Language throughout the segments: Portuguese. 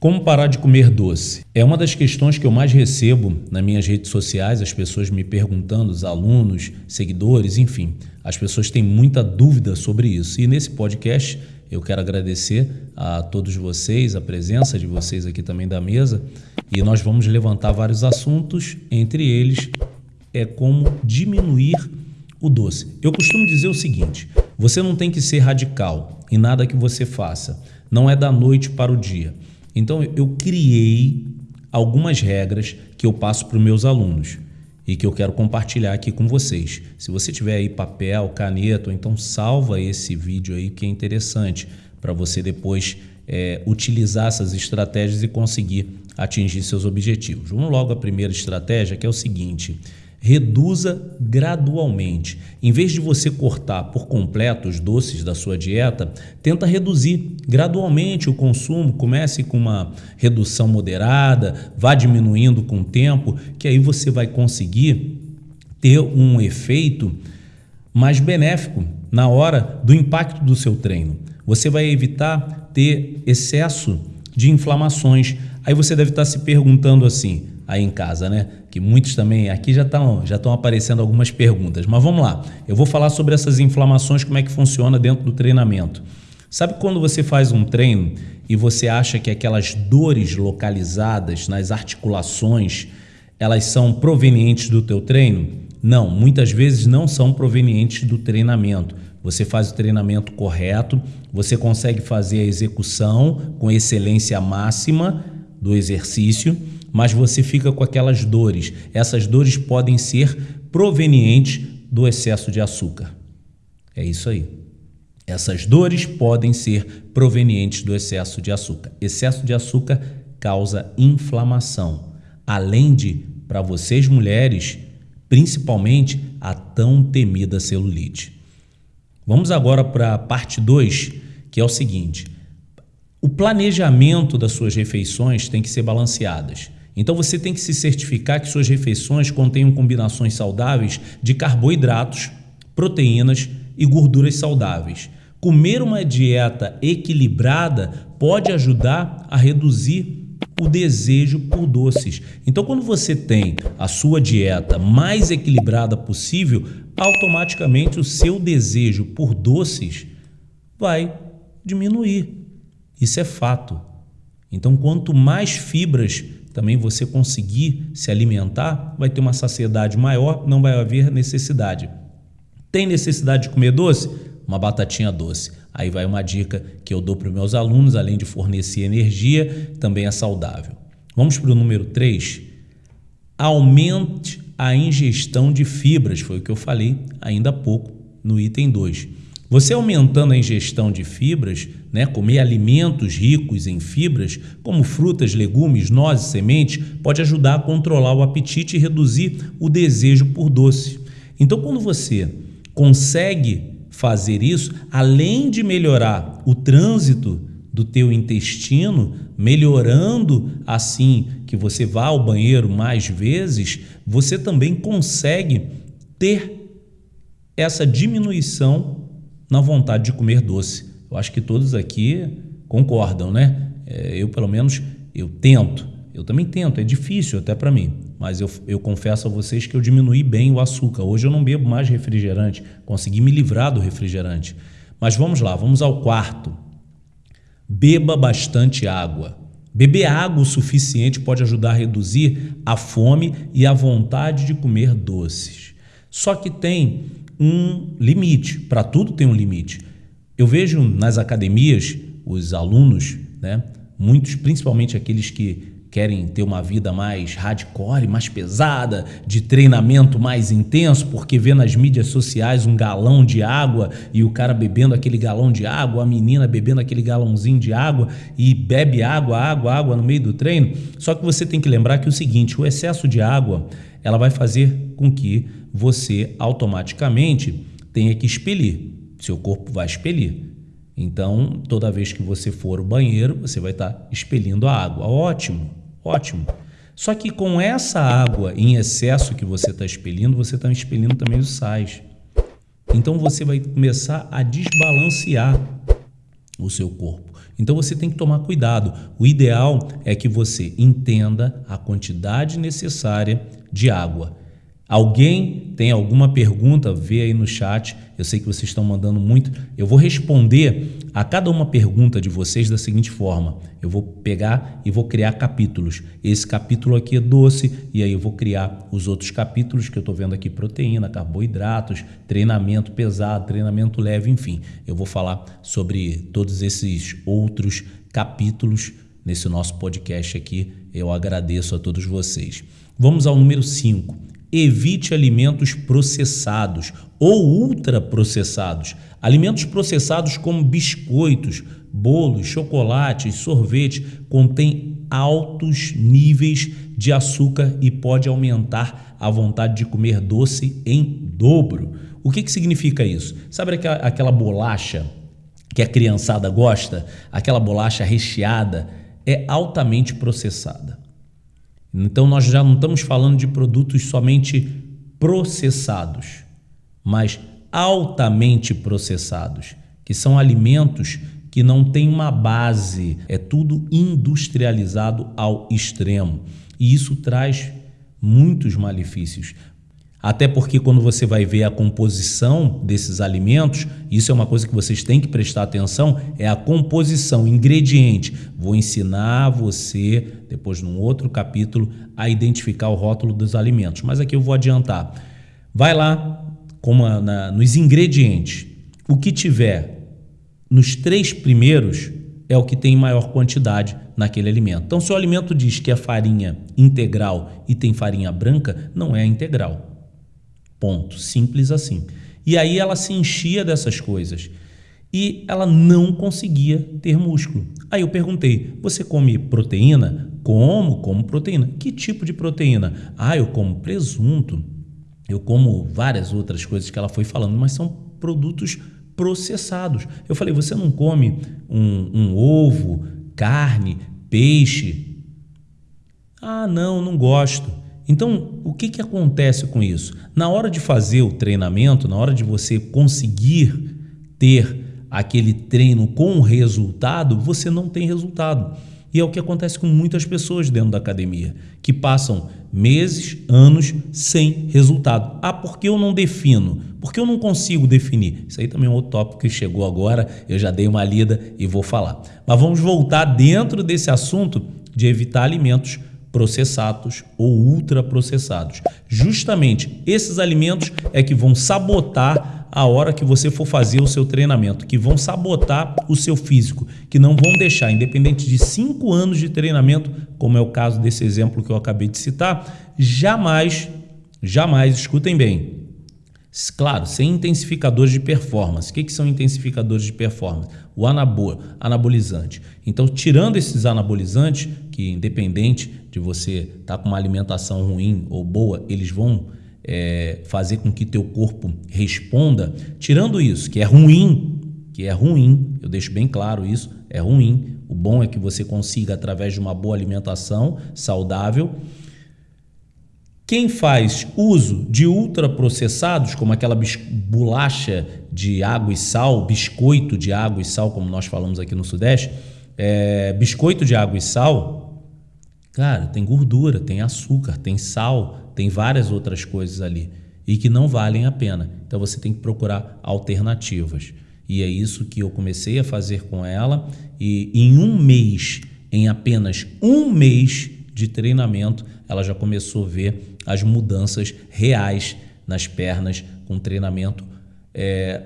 Como parar de comer doce? É uma das questões que eu mais recebo nas minhas redes sociais, as pessoas me perguntando, os alunos, seguidores, enfim. As pessoas têm muita dúvida sobre isso. E nesse podcast eu quero agradecer a todos vocês, a presença de vocês aqui também da mesa, e nós vamos levantar vários assuntos, entre eles é como diminuir o doce. Eu costumo dizer o seguinte: você não tem que ser radical em nada que você faça, não é da noite para o dia. Então eu criei algumas regras que eu passo para os meus alunos e que eu quero compartilhar aqui com vocês. Se você tiver aí papel, caneta, então salva esse vídeo aí que é interessante para você depois é, utilizar essas estratégias e conseguir atingir seus objetivos. Vamos logo à primeira estratégia, que é o seguinte: Reduza gradualmente. Em vez de você cortar por completo os doces da sua dieta, tenta reduzir gradualmente o consumo. Comece com uma redução moderada, vá diminuindo com o tempo, que aí você vai conseguir ter um efeito mais benéfico na hora do impacto do seu treino. Você vai evitar ter excesso de inflamações. Aí você deve estar se perguntando assim: aí em casa, né? Que muitos também aqui já estão já estão aparecendo algumas perguntas. Mas vamos lá. Eu vou falar sobre essas inflamações, como é que funciona dentro do treinamento. Sabe quando você faz um treino e você acha que aquelas dores localizadas nas articulações, elas são provenientes do teu treino? Não, muitas vezes não são provenientes do treinamento. Você faz o treinamento correto, você consegue fazer a execução com excelência máxima do exercício mas você fica com aquelas dores. Essas dores podem ser provenientes do excesso de açúcar. É isso aí. Essas dores podem ser provenientes do excesso de açúcar. Excesso de açúcar causa inflamação, além de, para vocês mulheres, principalmente a tão temida celulite. Vamos agora para a parte 2, que é o seguinte: o planejamento das suas refeições tem que ser balanceadas. Então você tem que se certificar que suas refeições contenham combinações saudáveis de carboidratos, proteínas e gorduras saudáveis. Comer uma dieta equilibrada pode ajudar a reduzir o desejo por doces. Então, quando você tem a sua dieta mais equilibrada possível, automaticamente o seu desejo por doces vai diminuir. Isso é fato. Então, quanto mais fibras também você conseguir se alimentar, vai ter uma saciedade maior, não vai haver necessidade. Tem necessidade de comer doce? Uma batatinha doce. Aí vai uma dica que eu dou para os meus alunos, além de fornecer energia, também é saudável. Vamos para o número 3. Aumente a ingestão de fibras, foi o que eu falei ainda há pouco no item 2. Você aumentando a ingestão de fibras, né, comer alimentos ricos em fibras, como frutas, legumes, nozes, sementes, pode ajudar a controlar o apetite e reduzir o desejo por doce. Então, quando você consegue fazer isso, além de melhorar o trânsito do teu intestino, melhorando assim que você vá ao banheiro mais vezes, você também consegue ter essa diminuição na vontade de comer doce. Eu acho que todos aqui concordam, né? É, eu, pelo menos, eu tento. Eu também tento, é difícil até para mim, mas eu, eu confesso a vocês que eu diminui bem o açúcar. Hoje eu não bebo mais refrigerante, consegui me livrar do refrigerante. Mas vamos lá, vamos ao quarto. Beba bastante água. Beber água o suficiente pode ajudar a reduzir a fome e a vontade de comer doces. Só que tem um limite. Para tudo tem um limite. Eu vejo nas academias os alunos, né, muitos, principalmente aqueles que querem ter uma vida mais hardcore, mais pesada, de treinamento mais intenso, porque vê nas mídias sociais um galão de água e o cara bebendo aquele galão de água, a menina bebendo aquele galãozinho de água e bebe água, água, água no meio do treino. Só que você tem que lembrar que é o seguinte, o excesso de água, ela vai fazer com que você automaticamente tenha que expelir. Seu corpo vai expelir. Então, toda vez que você for ao banheiro, você vai estar expelindo a água. Ótimo, ótimo. Só que com essa água em excesso que você está expelindo, você está expelindo também os sais. Então você vai começar a desbalancear o seu corpo. Então você tem que tomar cuidado. O ideal é que você entenda a quantidade necessária de água. Alguém tem alguma pergunta? Vê aí no chat. Eu sei que vocês estão mandando muito. Eu vou responder a cada uma pergunta de vocês da seguinte forma: eu vou pegar e vou criar capítulos. Esse capítulo aqui é doce, e aí eu vou criar os outros capítulos que eu estou vendo aqui: proteína, carboidratos, treinamento pesado, treinamento leve, enfim. Eu vou falar sobre todos esses outros capítulos nesse nosso podcast aqui. Eu agradeço a todos vocês. Vamos ao número 5 Evite alimentos processados ou ultraprocessados. Alimentos processados como biscoitos, bolos, chocolates, sorvete contêm altos níveis de açúcar e pode aumentar a vontade de comer doce em dobro. O que, que significa isso? Sabe aquela, aquela bolacha que a criançada gosta? Aquela bolacha recheada é altamente processada. Então nós já não estamos falando de produtos somente processados, mas altamente processados, que são alimentos que não têm uma base, é tudo industrializado ao extremo. E isso traz muitos malefícios. Até porque quando você vai ver a composição desses alimentos, isso é uma coisa que vocês têm que prestar atenção, é a composição, ingrediente. Vou ensinar você, depois num outro capítulo, a identificar o rótulo dos alimentos. Mas aqui eu vou adiantar. Vai lá como na, nos ingredientes. O que tiver nos três primeiros é o que tem maior quantidade naquele alimento. Então, se o alimento diz que é farinha integral e tem farinha branca, não é integral. Ponto. Simples assim. E aí ela se enchia dessas coisas e ela não conseguia ter músculo. Aí eu perguntei: você come proteína? Como? Como proteína. Que tipo de proteína? Ah, eu como presunto, eu como várias outras coisas que ela foi falando, mas são produtos processados. Eu falei: você não come um, um ovo, carne, peixe? Ah, não, não gosto. Então, o que, que acontece com isso? Na hora de fazer o treinamento, na hora de você conseguir ter aquele treino com resultado, você não tem resultado. E é o que acontece com muitas pessoas dentro da academia, que passam meses, anos sem resultado. Ah, por que eu não defino? Por que eu não consigo definir? Isso aí também é um outro tópico que chegou agora, eu já dei uma lida e vou falar. Mas vamos voltar dentro desse assunto de evitar alimentos processados ou ultraprocessados. Justamente esses alimentos é que vão sabotar a hora que você for fazer o seu treinamento, que vão sabotar o seu físico, que não vão deixar, independente de cinco anos de treinamento, como é o caso desse exemplo que eu acabei de citar, jamais, jamais, escutem bem, Claro, sem intensificadores de performance. O que, que são intensificadores de performance? O anabol, anabolizante. Então, tirando esses anabolizantes, que independente de você estar tá com uma alimentação ruim ou boa, eles vão é, fazer com que teu corpo responda. Tirando isso, que é ruim, que é ruim, eu deixo bem claro isso, é ruim. O bom é que você consiga, através de uma boa alimentação saudável, quem faz uso de ultraprocessados, como aquela bolacha de água e sal, biscoito de água e sal, como nós falamos aqui no Sudeste, é, biscoito de água e sal, cara, tem gordura, tem açúcar, tem sal, tem várias outras coisas ali e que não valem a pena. Então você tem que procurar alternativas. E é isso que eu comecei a fazer com ela. E em um mês, em apenas um mês de treinamento, ela já começou a ver as mudanças reais nas pernas com treinamento é,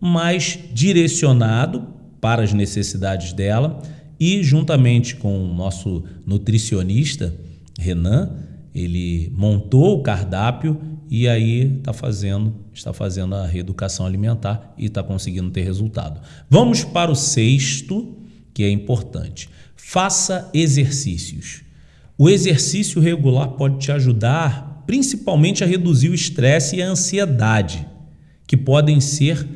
mais direcionado para as necessidades dela e juntamente com o nosso nutricionista Renan, ele montou o cardápio e aí está fazendo, está fazendo a reeducação alimentar e está conseguindo ter resultado. Vamos para o sexto, que é importante. Faça exercícios. O exercício regular pode te ajudar principalmente a reduzir o estresse e a ansiedade, que podem ser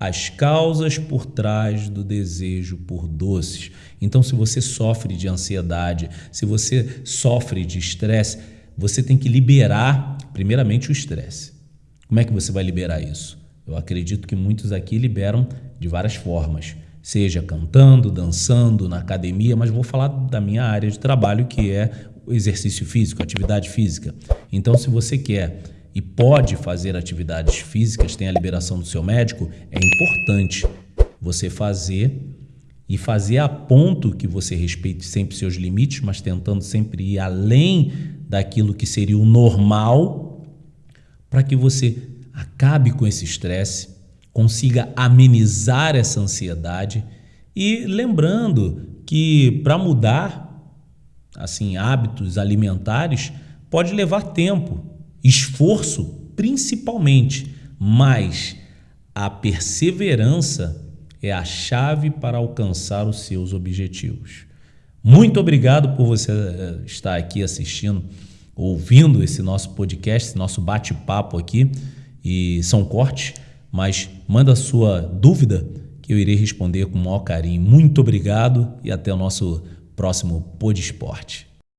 as causas por trás do desejo por doces. Então, se você sofre de ansiedade, se você sofre de estresse, você tem que liberar, primeiramente, o estresse. Como é que você vai liberar isso? Eu acredito que muitos aqui liberam de várias formas. seja cantando, dançando, na academia, mas vou falar da minha área de trabalho, que é o exercício físico, atividade física. Então, se você quer e pode fazer atividades físicas, tem a liberação do seu médico, é importante você fazer e fazer a ponto que você respeite sempre seus limites, mas tentando sempre ir além daquilo que seria o normal, para que você acabe com esse estresse, consiga amenizar essa ansiedade e lembrando que para mudar assim hábitos alimentares pode levar tempo, esforço principalmente, mas a perseverança é a chave para alcançar os seus objetivos. Muito obrigado por você eh, estar aqui assistindo, ouvindo esse nosso podcast, esse nosso bate-papo aqui. E são cortes, mas manda sua dúvida que eu irei responder com o maior carinho. Muito obrigado e até o nosso próximo Pod Esporte.